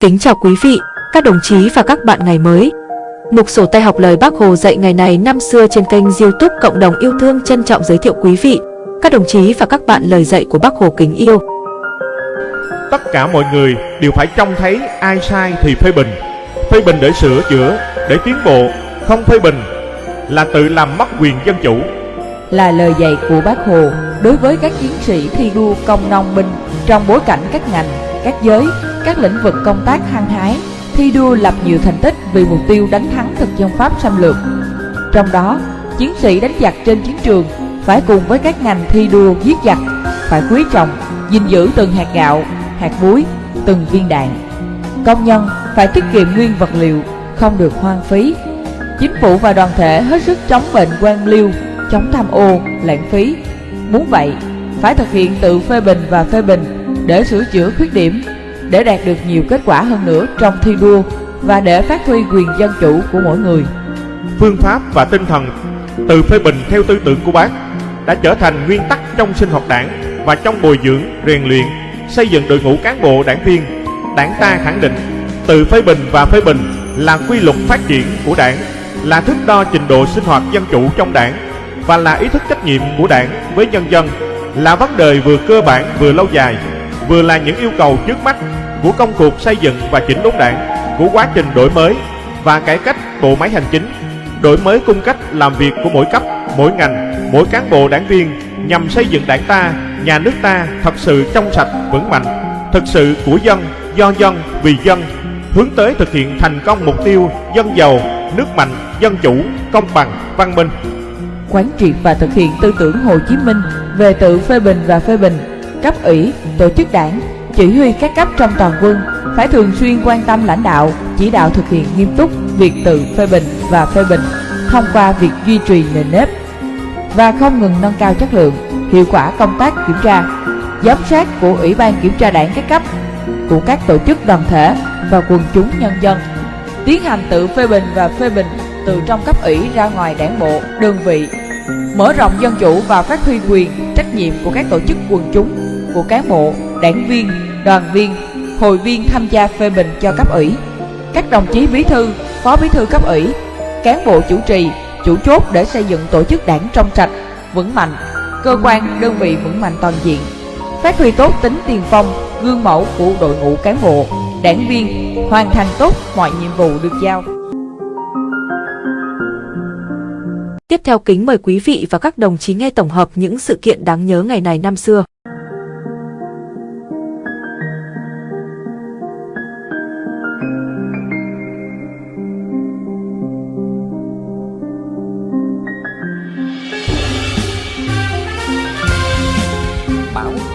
Kính chào quý vị, các đồng chí và các bạn ngày mới. Mục sổ tay học lời Bác Hồ dạy ngày này năm xưa trên kênh youtube Cộng đồng yêu thương trân trọng giới thiệu quý vị, các đồng chí và các bạn lời dạy của Bác Hồ kính yêu. Tất cả mọi người đều phải trông thấy ai sai thì phê bình. Phê bình để sửa chữa, để tiến bộ, không phê bình là tự làm mất quyền dân chủ. Là lời dạy của Bác Hồ đối với các chiến sĩ thi đua công nông binh trong bối cảnh các ngành, các giới các lĩnh vực công tác hăng hái, thi đua lập nhiều thành tích vì mục tiêu đánh thắng thực dân Pháp xâm lược. Trong đó, chiến sĩ đánh giặc trên chiến trường phải cùng với các ngành thi đua giết giặc, phải quý trọng, gìn giữ từng hạt gạo, hạt muối, từng viên đạn. Công nhân phải tiết kiệm nguyên vật liệu, không được hoang phí. Chính phủ và đoàn thể hết sức chống bệnh quan liêu, chống tham ô, lãng phí. Muốn vậy, phải thực hiện tự phê bình và phê bình để sửa chữa khuyết điểm để đạt được nhiều kết quả hơn nữa trong thi đua và để phát huy quyền dân chủ của mỗi người. Phương pháp và tinh thần từ phê bình theo tư tưởng của bác đã trở thành nguyên tắc trong sinh hoạt đảng và trong bồi dưỡng, rèn luyện, xây dựng đội ngũ cán bộ đảng viên. Đảng ta khẳng định từ phê bình và phê bình là quy luật phát triển của đảng, là thước đo trình độ sinh hoạt dân chủ trong đảng và là ý thức trách nhiệm của đảng với nhân dân, là vấn đề vừa cơ bản vừa lâu dài, vừa là những yêu cầu trước mắt của công cuộc xây dựng và chỉnh đốn đảng, của quá trình đổi mới và cải cách bộ máy hành chính, đổi mới cung cách làm việc của mỗi cấp, mỗi ngành, mỗi cán bộ đảng viên nhằm xây dựng đảng ta, nhà nước ta thật sự trong sạch, vững mạnh, thực sự của dân, do dân, vì dân, hướng tới thực hiện thành công mục tiêu dân giàu, nước mạnh, dân chủ, công bằng, văn minh. Quán triệt và thực hiện tư tưởng Hồ Chí Minh về tự phê bình và phê bình, cấp ủy, tổ chức đảng, chỉ huy các cấp trong toàn quân phải thường xuyên quan tâm lãnh đạo, chỉ đạo thực hiện nghiêm túc việc tự phê bình và phê bình thông qua việc duy trì nền nếp và không ngừng nâng cao chất lượng, hiệu quả công tác kiểm tra, giám sát của Ủy ban Kiểm tra đảng các cấp, của các tổ chức đoàn thể và quần chúng nhân dân. Tiến hành tự phê bình và phê bình từ trong cấp ủy ra ngoài đảng bộ, đơn vị, mở rộng dân chủ và phát huy quyền, trách nhiệm của các tổ chức quần chúng, của cán bộ, đảng viên, đoàn viên, hội viên tham gia phê bình cho cấp ủy. Các đồng chí bí thư, phó bí thư cấp ủy, cán bộ chủ trì, chủ chốt để xây dựng tổ chức đảng trong sạch, vững mạnh, cơ quan, đơn vị vững mạnh toàn diện, phát huy tốt tính tiền phong, gương mẫu của đội ngũ cán bộ, đảng viên, hoàn thành tốt mọi nhiệm vụ được giao. Tiếp theo kính mời quý vị và các đồng chí nghe tổng hợp những sự kiện đáng nhớ ngày này năm xưa.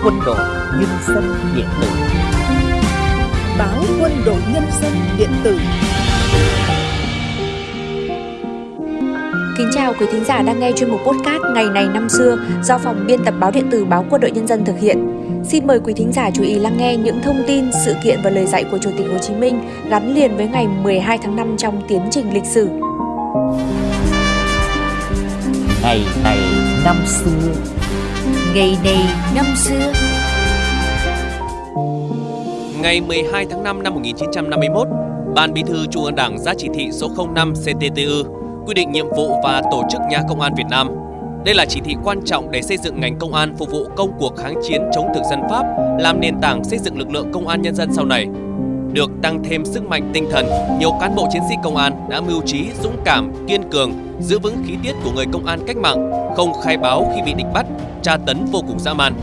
Quân đội nhân dân điện tử báo quân đội nhân dân điện tử Kính chào quý thính giả đang nghe chuyên mục podcast Ngày này năm xưa do phòng biên tập báo điện tử báo Quân đội Nhân dân thực hiện. Xin mời quý thính giả chú ý lắng nghe những thông tin, sự kiện và lời dạy của Chủ tịch Hồ Chí Minh gắn liền với ngày 12 tháng 5 trong tiến trình lịch sử. Ngày này năm xưa Ngày này năm xưa Ngày 12 tháng 5 năm 1951, Ban Bí thư Trung ương Đảng ra chỉ thị số 05 CTTU quy định nhiệm vụ và tổ chức nhà công an Việt Nam. Đây là chỉ thị quan trọng để xây dựng ngành công an phục vụ công cuộc kháng chiến chống thực dân Pháp, làm nền tảng xây dựng lực lượng công an nhân dân sau này. Được tăng thêm sức mạnh tinh thần, nhiều cán bộ chiến sĩ công an đã mưu trí, dũng cảm, kiên cường, giữ vững khí tiết của người công an cách mạng, không khai báo khi bị địch bắt, tra tấn vô cùng dã man.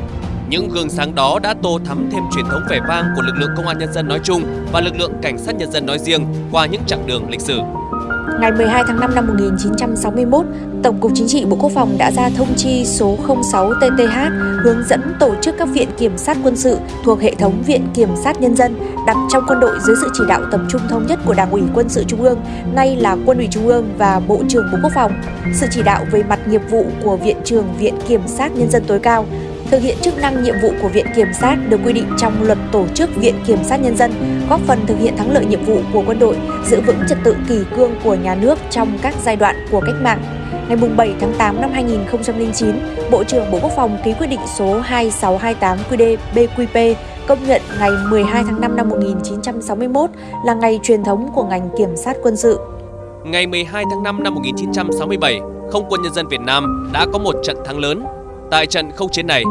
Những gương sáng đó đã tô thắm thêm truyền thống vẻ vang của lực lượng công an nhân dân nói chung và lực lượng cảnh sát nhân dân nói riêng qua những chặng đường lịch sử. Ngày 12 tháng 5 năm 1961, Tổng cục Chính trị Bộ Quốc phòng đã ra thông chi số 06 TTH hướng dẫn tổ chức các viện kiểm sát quân sự thuộc hệ thống Viện Kiểm sát Nhân dân đặt trong quân đội dưới sự chỉ đạo tập trung thống nhất của Đảng ủy Quân sự Trung ương, nay là Quân ủy Trung ương và Bộ trưởng Bộ Quốc phòng. Sự chỉ đạo về mặt nghiệp vụ của Viện trưởng Viện Kiểm sát Nhân dân tối cao thực hiện chức năng nhiệm vụ của Viện Kiểm sát được quy định trong luật tổ chức Viện Kiểm sát Nhân dân, góp phần thực hiện thắng lợi nhiệm vụ của quân đội, giữ vững trật tự kỳ cương của nhà nước trong các giai đoạn của cách mạng. Ngày 7 tháng 8 năm 2009, Bộ trưởng Bộ Quốc phòng ký quyết định số 2628 QĐ BQP công nhận ngày 12 tháng 5 năm 1961 là ngày truyền thống của ngành kiểm sát quân sự. Ngày 12 tháng 5 năm 1967, Không quân Nhân dân Việt Nam đã có một trận thắng lớn. Tại trận không chiến này,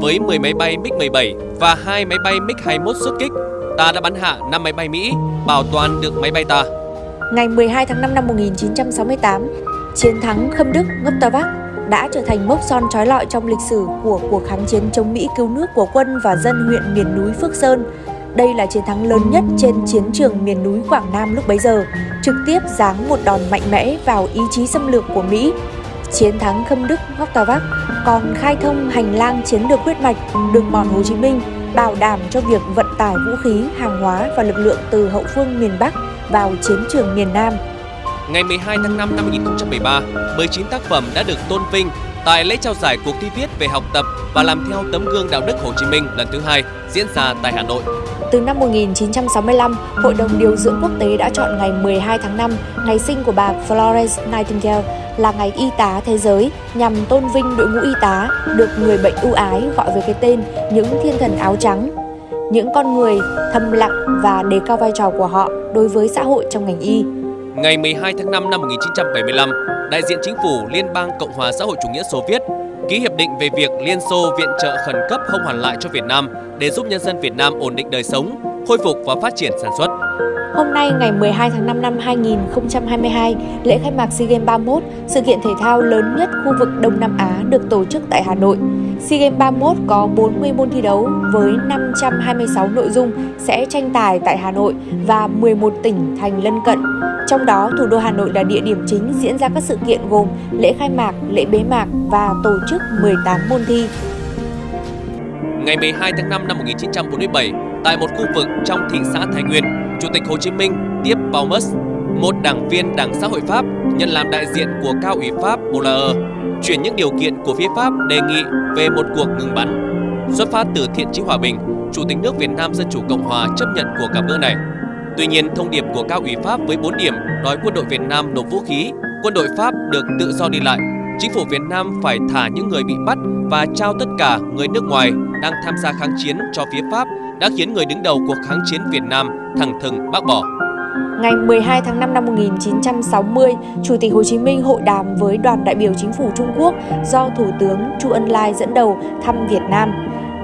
với 10 máy bay MiG-17 và 2 máy bay MiG-21 xuất kích, ta đã bắn hạ 5 máy bay Mỹ, bảo toàn được máy bay ta. Ngày 12 tháng 5 năm 1968, chiến thắng Khâm Đức, Ngốc Ta Bắc đã trở thành mốc son trói lọi trong lịch sử của cuộc kháng chiến chống Mỹ cứu nước của quân và dân huyện miền núi Phước Sơn. Đây là chiến thắng lớn nhất trên chiến trường miền núi Quảng Nam lúc bấy giờ, trực tiếp giáng một đòn mạnh mẽ vào ý chí xâm lược của Mỹ. Chiến thắng Khâm Đức, Ngóc Tà Vác còn khai thông hành lang chiến lược huyết mạch đường mòn Hồ Chí Minh, bảo đảm cho việc vận tải vũ khí, hàng hóa và lực lượng từ hậu phương miền Bắc vào chiến trường miền Nam. Ngày 12 tháng 5 năm 2013, 19 tác phẩm đã được tôn vinh tại lễ trao giải cuộc thi viết về học tập và làm theo tấm gương đạo đức Hồ Chí Minh lần thứ hai diễn ra tại Hà Nội. Từ năm 1965, Hội đồng Điều dưỡng Quốc tế đã chọn ngày 12 tháng 5, ngày sinh của bà Florence Nightingale là ngày y tá thế giới nhằm tôn vinh đội ngũ y tá được người bệnh ưu ái gọi với cái tên những thiên thần áo trắng. Những con người thầm lặng và đề cao vai trò của họ đối với xã hội trong ngành y. Ngày 12 tháng 5 năm 1975, đại diện chính phủ Liên bang Cộng hòa xã hội chủ nghĩa Xô Viết ký hiệp định về việc Liên Xô viện trợ khẩn cấp không hoàn lại cho Việt Nam để giúp nhân dân Việt Nam ổn định đời sống, khôi phục và phát triển sản xuất. Hôm nay ngày 12 tháng 5 năm 2022, lễ khai mạc SEA Games 31, sự kiện thể thao lớn nhất khu vực Đông Nam Á được tổ chức tại Hà Nội. SEA Games 31 có 40 môn thi đấu với 526 nội dung sẽ tranh tài tại Hà Nội và 11 tỉnh thành lân cận. Trong đó, thủ đô Hà Nội là địa điểm chính diễn ra các sự kiện gồm lễ khai mạc, lễ bế mạc và tổ chức 18 môn thi. Ngày 12 tháng 5 năm 1947, tại một khu vực trong thị xã Thái Nguyên, Chủ tịch Hồ Chí Minh tiếp Baumus, một đảng viên Đảng Xã hội Pháp nhận làm đại diện của cao ủy Pháp Boulaer, chuyển những điều kiện của phía Pháp đề nghị về một cuộc ngừng bắn. Xuất phát từ thiện chí hòa bình, Chủ tịch nước Việt Nam Dân Chủ Cộng Hòa chấp nhận cuộc gặp gỡ này. Tuy nhiên, thông điệp của cao ủy Pháp với 4 điểm đòi quân đội Việt Nam nộp vũ khí, quân đội Pháp được tự do đi lại, chính phủ Việt Nam phải thả những người bị bắt và trao tất cả người nước ngoài đang tham gia kháng chiến cho phía Pháp đã khiến người đứng đầu cuộc kháng chiến Việt Nam thẳng thừng bác bỏ. Ngày 12 tháng 5 năm 1960, Chủ tịch Hồ Chí Minh hội đàm với đoàn đại biểu chính phủ Trung Quốc do Thủ tướng Chu Ân Lai dẫn đầu thăm Việt Nam.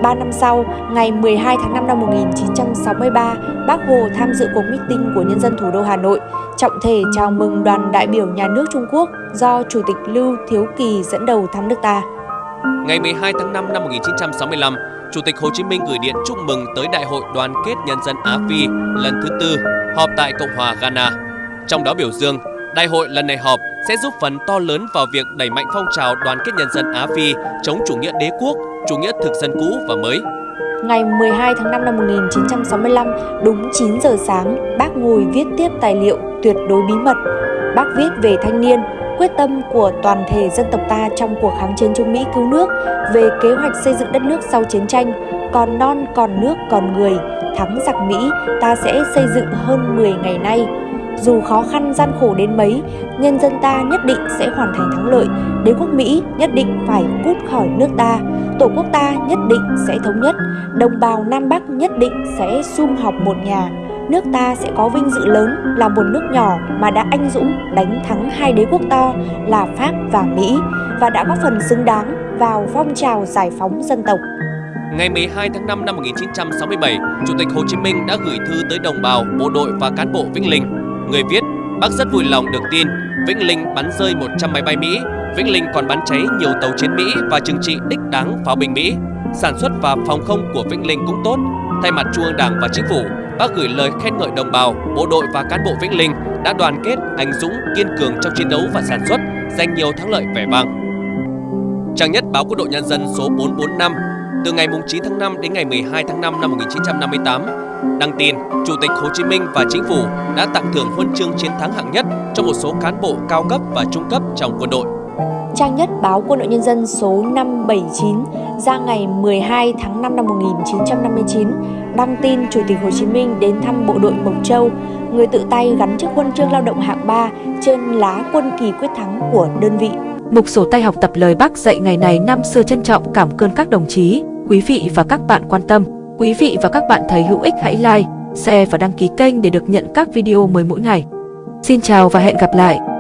Ba năm sau, ngày 12 tháng 5 năm 1963, Bác Hồ tham dự cuộc meeting của nhân dân thủ đô Hà Nội, trọng thể chào mừng đoàn đại biểu nhà nước Trung Quốc do Chủ tịch Lưu Thiếu Kỳ dẫn đầu thăm nước ta. Ngày 12 tháng 5 năm 1965, Chủ tịch Hồ Chí Minh gửi điện chúc mừng tới Đại hội Đoàn kết Nhân dân Á Phi lần thứ tư họp tại Cộng hòa Ghana. Trong đó biểu dương, đại hội lần này họp sẽ giúp phần to lớn vào việc đẩy mạnh phong trào đoàn kết nhân dân Á Phi chống chủ nghĩa đế quốc, chủ nghĩa thực dân cũ và mới. Ngày 12 tháng 5 năm 1965, đúng 9 giờ sáng, bác ngồi viết tiếp tài liệu tuyệt đối bí mật. Bác viết về thanh niên, quyết tâm của toàn thể dân tộc ta trong cuộc kháng chiến chống Mỹ cứu nước, về kế hoạch xây dựng đất nước sau chiến tranh, còn non còn nước còn người, thắng giặc Mỹ ta sẽ xây dựng hơn 10 ngày nay. Dù khó khăn gian khổ đến mấy, nhân dân ta nhất định sẽ hoàn thành thắng lợi, đế quốc Mỹ nhất định phải cút khỏi nước ta, tổ quốc ta nhất định sẽ thống nhất, đồng bào Nam Bắc nhất định sẽ sum họp một nhà, nước ta sẽ có vinh dự lớn là một nước nhỏ mà đã anh dũng đánh thắng hai đế quốc to là Pháp và Mỹ và đã góp phần xứng đáng vào phong trào giải phóng dân tộc. Ngày 12 tháng 5 năm 1967, Chủ tịch Hồ Chí Minh đã gửi thư tới đồng bào, bộ đội và cán bộ Vĩnh Linh. Người viết, bác rất vui lòng được tin Vĩnh Linh bắn rơi 100 máy bay Mỹ, Vĩnh Linh còn bắn cháy nhiều tàu chiến Mỹ và trừng trị đích đáng pháo binh Mỹ. Sản xuất và phòng không của Vĩnh Linh cũng tốt. Thay mặt Trung ương Đảng và Chính phủ, bác gửi lời khen ngợi đồng bào, bộ đội và cán bộ Vĩnh Linh đã đoàn kết, anh dũng, kiên cường trong chiến đấu và sản xuất, giành nhiều thắng lợi vẻ vang. Trang nhất báo Quân đội Nhân dân số 445 từ ngày 9 tháng 5 đến ngày 12 tháng 5 năm 1958, đăng tin Chủ tịch Hồ Chí Minh và Chính phủ đã tặng thưởng huân chương chiến thắng hạng nhất cho một số cán bộ cao cấp và trung cấp trong quân đội. Trang nhất báo Quân đội Nhân dân số 579 ra ngày 12 tháng 5 năm 1959 đăng tin Chủ tịch Hồ Chí Minh đến thăm bộ đội Mộc Châu, người tự tay gắn chiếc huân chương lao động hạng 3 trên lá quân kỳ quyết thắng của đơn vị. Mục sổ tay học tập lời bác dạy ngày này năm xưa trân trọng cảm ơn các đồng chí, quý vị và các bạn quan tâm. Quý vị và các bạn thấy hữu ích hãy like, share và đăng ký kênh để được nhận các video mới mỗi ngày. Xin chào và hẹn gặp lại!